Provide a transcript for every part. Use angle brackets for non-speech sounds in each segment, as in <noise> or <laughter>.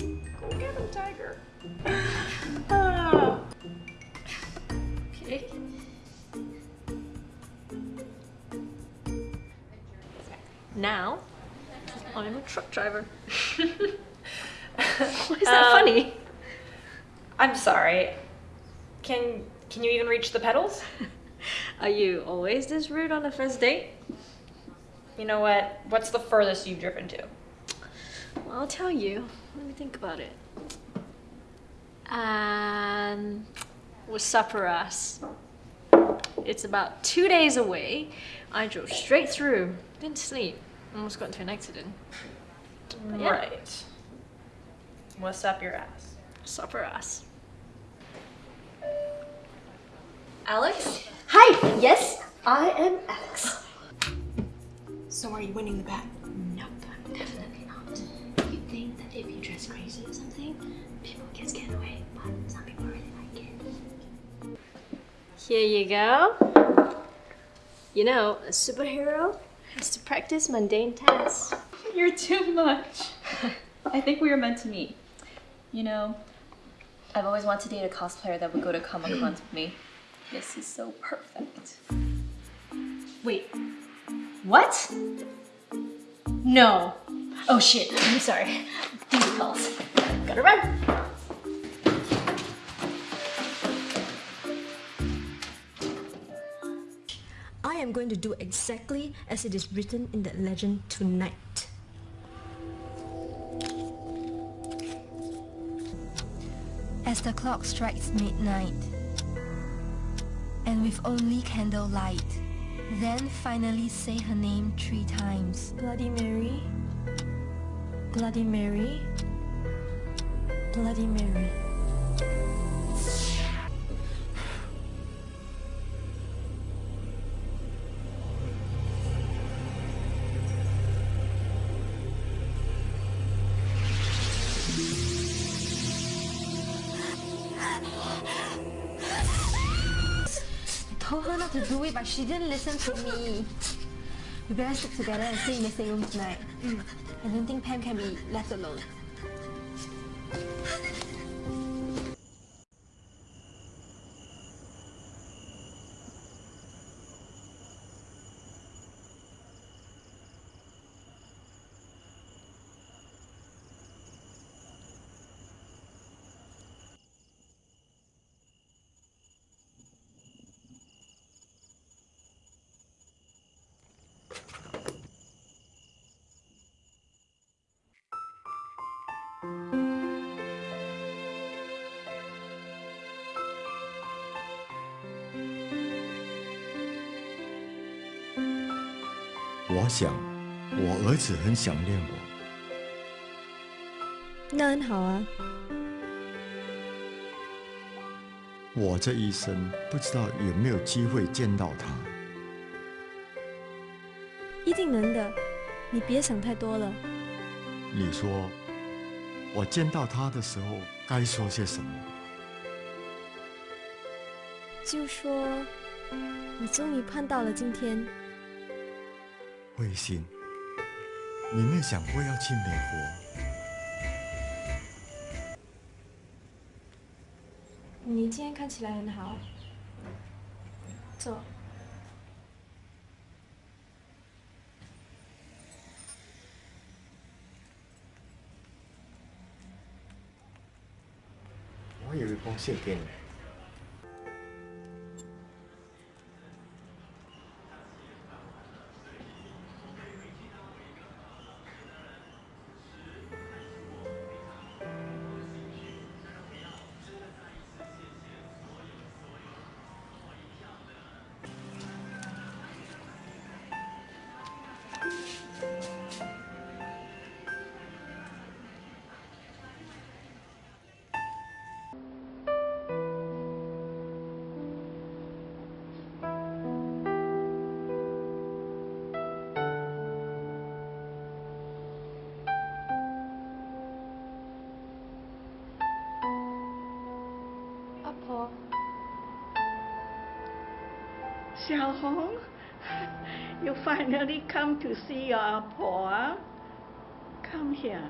Go get him, Tiger. <laughs> Ah. Okay. Now, I'm a truck driver. <laughs> Why is that Um, funny? I'm sorry. Can can you even reach the pedals? <laughs> Are you always this rude on the first date? You know what? What's the furthest you've driven to? Well, I'll tell you. Let me think about it. Um, with Saparas. It's about two days away. I drove straight through. Didn't sleep. Almost got into an accident. yeah. Right. What's up your ass? Saparas. Alex? Hi, yes, I am Alex. So are you winning the bet? Nope, definitely crazy or something, people can get away, but some people really like it. Here you go. You know, a superhero has to practice mundane tasks. <laughs> You're too much. I think we were meant to meet. You know, I've always wanted to date a cosplayer that would go to Comic Cons with me. This is so perfect. Wait, what? No. Oh shit, I'm sorry. Duty calls. Gotta run. I am going to do exactly as it is written in that legend tonight. As the clock strikes midnight, and with only candlelight, then finally say her name three times. Bloody Mary, Bloody Mary, Bloody Mary. I told her not to do it, but she didn't listen to me. We better stick together and stay in the same room tonight. Mm. I don't think Pam can be left alone. “我想，我儿子很想念我。那很好啊，我这一生不知道有没有机会见到他。一定能的。你别想太多了。你说，我见到他的时候该说些什么？就说你终于盼到了今天。慧心，你没有想过要去美国？你今天看起来很好。坐。我有一封信给你。Xiao Hong, <laughs> you finally come to see your Apo. Come here.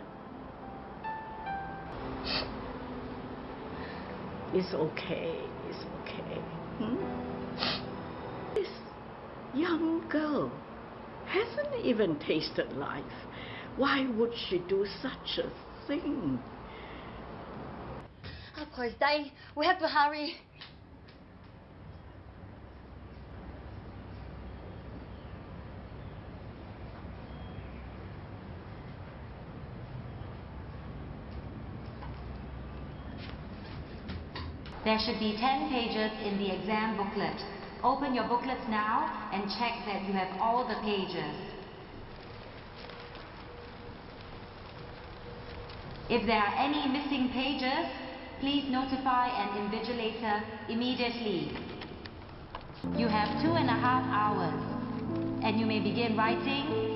It's okay, it's okay. Hmm? This young girl hasn't even tasted life. Why would she do such a thing? Of course, Dai, we have to hurry. There should be 10 pages in the exam booklet. Open your booklets now and check that you have all the pages. If there are any missing pages, please notify an invigilator immediately. You have two and a half hours, and you may begin writing